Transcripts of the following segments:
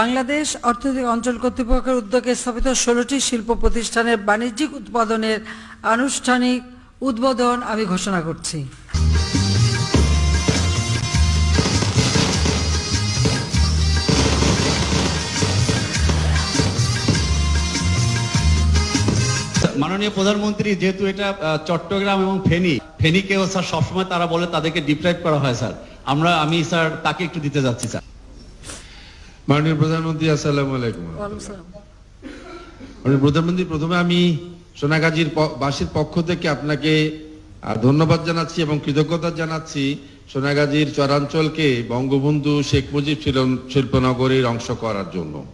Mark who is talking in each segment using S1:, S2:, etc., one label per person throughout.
S1: বাংলাদেশ অর্থনৈতিক অঞ্চল কর্তৃপক্ষের উদ্যোগে স্থাপিত ষোলোটি শিল্প প্রতিষ্ঠানের বাণিজ্যিক উৎপাদনের আনুষ্ঠানিক উদ্বোধন আমি ঘোষণা করছি।
S2: মাননীয় প্রধানমন্ত্রী, যেহেতু এটা চট্টগ্রাম এবং ফেনী, ফেনীকেও স্যার সবসময় তারা বলে তাদেরকে ডিপ্রাইভ করা হয়, স্যার। আমরা, আমি, স্যার, তাকে একটু দিতে যাচ্ছি, স্যার।
S3: মাননীয় প্রধানমন্ত্রী আসসালামু আলাইকুম। মাননীয় প্রধানমন্ত্রী প্রথমে আমি সোনাগাজীর বাসীর পক্ষ থেকে আপনাকে ধন্যবাদ জানাচ্ছি এবং কৃতজ্ঞতা জানাচ্ছি সোনাগাজীর চরাঞ্চলকে বঙ্গবন্ধু শেখ মুজিব শিল- শিল্পনগরীর অংশ করার জন্য।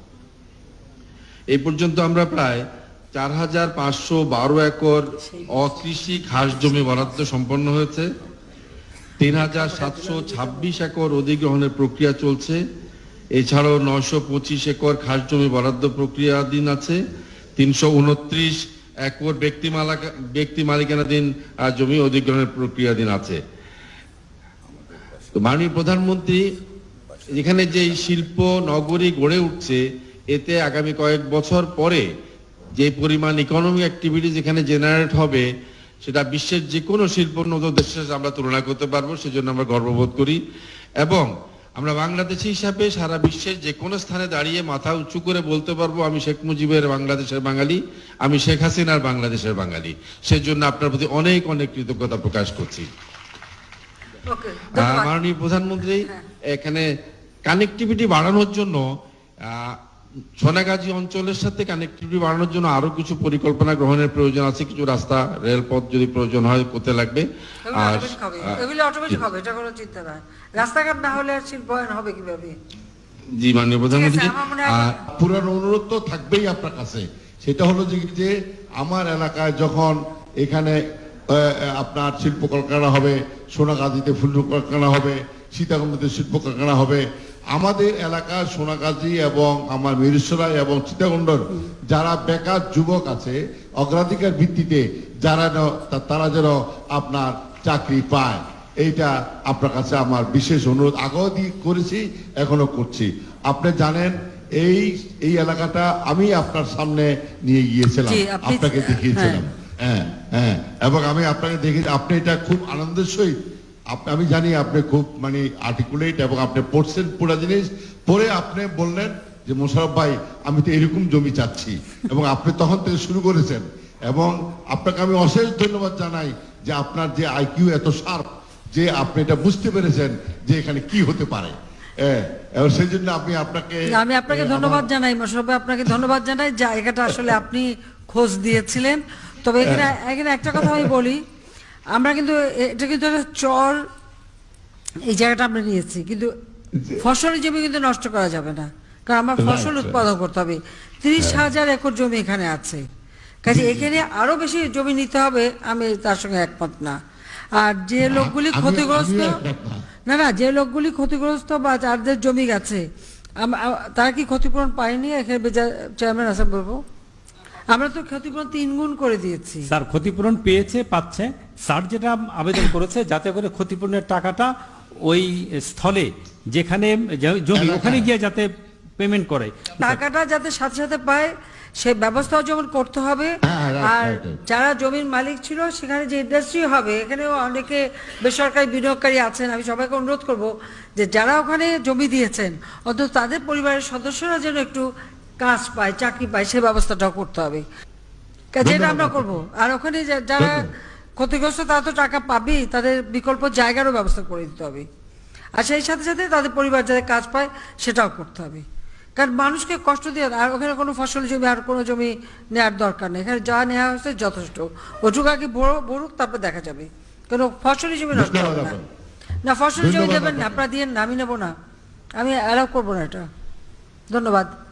S3: এই পর্যন্ত আমরা প্রায় চার হাজার পাঁচশো বারো একর অকৃষি ঘাস জমি বরাদ্দ সম্পন্ন হয়েছে। তিন হাজার সাতশো ছাব্বিশ একর অধিগ্রহণের প্রক্রিয়া চলছে। এছাড়াও নয়শো পঁচিশ একর খাস জমি বরাদ্দ প্রক্রিয়াধীন আছে, তিনশো উনত্রিশ একর ব্যক্তি মালাকা ব্যক্তি মালিকানাধীন জমি অধিগ্রহণের প্রক্রিয়াধীন আছে। তো মাননীয় প্রধানমন্ত্রী, এখানে যে শিল্প নগরী গড়ে উঠছে, এতে আগামী কয়েক বছর পরে যে পরিমাণ ইকোনমিক অ্যাক্টিভিটিস এখানে জেনারেট হবে, সেটা বিশ্বের যে কোনো শিল্পোন্নত দেশের সাথে আমরা তুলনা করতে পারব, সেজন্য আমরা গর্ববোধ করি। এবং আমরা বাংলাদেশি হিসাবে সারা বিশ্বের যে কোনো স্থানে দাঁড়িয়ে মাথা উঁচু করে বলতে পারব আমি শেখ মুজিবের বাংলাদেশের বাঙালি আমি শেখ হাসিনার বাংলাদেশের বাঙালি। সেজন্য আপনার প্রতি অনেক অনেক কৃতজ্ঞতা প্রকাশ করছি। মাননীয় প্রধানমন্ত্রী এখানে কানেকটিভিটি বাড়ানোর জন্য আহ, সোনাগাজী অঞ্চলের সাথে কানেক্টিভিটি বাড়ানোর জন্য আরও কিছু পরিকল্পনা গ্রহণের প্রয়োজন আছে কিছু রাস্তা রেলপথ যদি প্রয়োজন হয় করতে লাগবে? আর
S1: এগুলো অটোমেটিক হবে এটা কোনো চিন্তা নাই। রাস্তাঘাট না হলে শিল্পায়ন হবে কীভাবে?
S3: জি মাননীয় প্রধানমন্ত্রী।
S4: পুরানো অনুরোধ তো থাকবেই আপনার কাছে। সেটা হলো যে আমার এলাকায় যখন এখানে আপনার শিল্প কারখানা হবে সোনাগাজীতে ফুল কারখানা হবে সীতাকুণ্ডতে শিল্প কারখানা হবে আমাদের এলাকার সোনাগাজী এবং আমার মিরিসরাই এবং সীতাকুণ্ডর যারা বেকার যুবক আছে অগ্রাধিকার ভিত্তিতে যারা তারা যেন আপনার চাকরি পায়। এইটা আপনার কাছে আমার বিশেষ অনুরোধ। আগেও করেছি এখনও করছি। আপনি জানেন এই এই এলাকাটা আমি আপনার সামনে নিয়ে গিয়েছিলাম। আপনাকে দেখিয়েছিলাম। হ্যাঁ হ্যাঁ এবং আমি আপনাকে দেখে আপনি এটা খুব আনন্দের সহিত আমি জানি আপনি খুব মানে আর্টিকুলেট এবং আপনি পড়ছেন পুরো জিনিস। পরে আপনি বললেন যে মোশারফ ভাই আমি তো এরকম জমি চাচ্ছি। এবং আপনি তখন থেকে শুরু করেছেন। এবং আপনাকে আমি অশেষ ধন্যবাদ জানাই যে আপনার যে আইকিউ এত শার্প যে আপনি এটা বুঝতে পেরেছেন যে এখানে কি হতে পারে। এবং সেই জন্য আমি আপনাকে
S1: আমি আপনাকে ধন্যবাদ জানাই মোশারফ ভাই, আপনাকে ধন্যবাদ জানাই। জায়গাটা আসলে আপনি খোঁজ দিয়েছিলেন। তবে এখানে এখানে একটা কথা আমি বলি আমরা কিন্তু এটা কিন্তু একটা চর এই জায়গাটা আমরা নিয়েছি কিন্তু ফসলের জমি কিন্তু নষ্ট করা যাবে না কারণ আমার ফসল. উৎপাদন করতে হবে। তিরিশ হাজার একর জমি এখানে আছে। কাজে এখানে আরও বেশি জমি নিতে হবে আমি তার সঙ্গে একমত না। আর যে লোকগুলি ক্ষতিগ্রস্ত
S4: না।
S1: না যে লোকগুলি ক্ষতিগ্রস্ত বা যাদের জমি গেছে তারা কি ক্ষতিপূরণ পায়নি? এখানে চেয়ারম্যান আছে বলব আমরা তো ক্ষতিপূরণ তিন গুণ করে দিয়েছি।
S5: স্যার ক্ষতিপূরণ পেয়েছে পাচ্ছে। স্যার যেটা আবেদন করেছে যাতে করে ক্ষতিপূরণের টাকাটা ওই স্থলে যেখানে জমি ওখানে গিয়ে যাতে পেমেন্ট করে।
S1: টাকাটা যাতে সাথে সাথে পায় সে ব্যবস্থাও যেমন করতে হবে।
S4: হ্যাঁ,
S1: আর
S4: right, right.
S1: যারা জমির মালিক ছিল সেখানে যে ইন্ডাস্ট্রি হবে এখানেও অনেকে বেসরকারি বিনিয়োগকারী আছেন। আমি সবাইকে অনুরোধ করব যে যারা ওখানে জমি দিয়েছেন অন্তত তাদের পরিবারের সদস্যরা যেন একটু কাজ পায় চাকরি পায় সে ব্যবস্থাটাও করতে হবে। যেটা আমরা করব। আর ওখানে যা- যারা ক্ষতিগ্রস্ত তারা তো টাকা পাবেই তাদের বিকল্প জায়গারও ব্যবস্থা করে দিতে হবে। আর সেই সাথে সাথে তাদের পরিবার যাদের কাজ পায় সেটাও করতে হবে। কারণ মানুষকে কষ্ট দিয়ে আর ওখানে কোনো ফসল জমি আর কোনো জমি নেওয়ার দরকার নেই। এখানে যা নেওয়া হয়েছে যথেষ্ট। ওটুকু আগে বড় বড়ুক তারপর দেখা যাবে। কোনো ফসলি জমি নষ্ট হবে না। না ফসল জমি দেবেন না। আপনারা দিয়ে না আমি নেব না। আমি অ্যালাউ করব না এটা। ধন্যবাদ।